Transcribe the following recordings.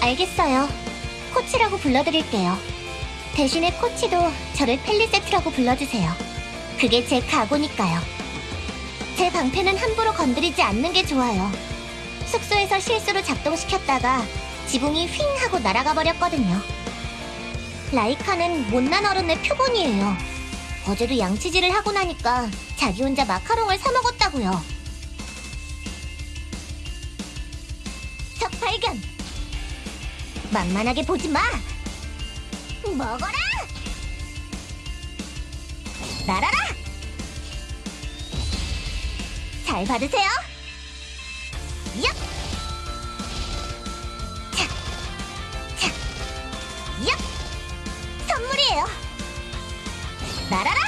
알겠어요. 코치라고 불러드릴게요. 대신에 코치도 저를 펠리세트라고 불러주세요. 그게 제 각오니까요. 제 방패는 함부로 건드리지 않는 게 좋아요. 숙소에서 실수로 작동시켰다가 지붕이 휙 하고 날아가 버렸거든요. 라이카는 못난 어른의 표본이에요. 어제도 양치질을 하고 나니까 자기 혼자 마카롱을 사 먹었다고요. 적 발견! 만만하게 보지 마! 먹어라! 날아라! 잘 받으세요! 얍! 차! 차! 얍! 선물이에요! 날아라!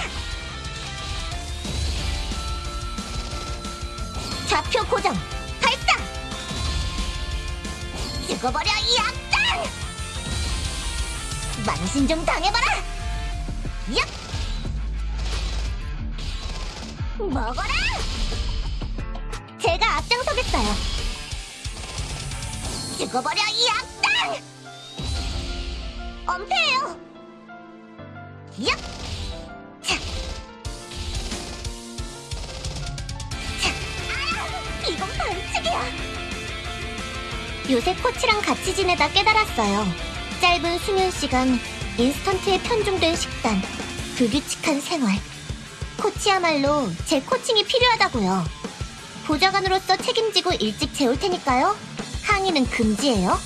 좌표 고정! 죽어버려 이 악당! 망신 좀 당해봐라! 얍! 먹어라! 제가 앞장서겠어요. 죽어버려 이 악당! 엄폐해요! 얍! 차! 차! 아! 이건 반칙이야! 요새 코치랑 같이 지내다 깨달았어요. 짧은 수면 시간, 인스턴트에 편중된 식단, 불규칙한 생활. 코치야말로 제 코칭이 필요하다고요. 보좌관으로서 책임지고 일찍 재울 테니까요. 항의는 금지예요.